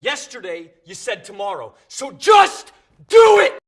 Yesterday, you said tomorrow. So just do it!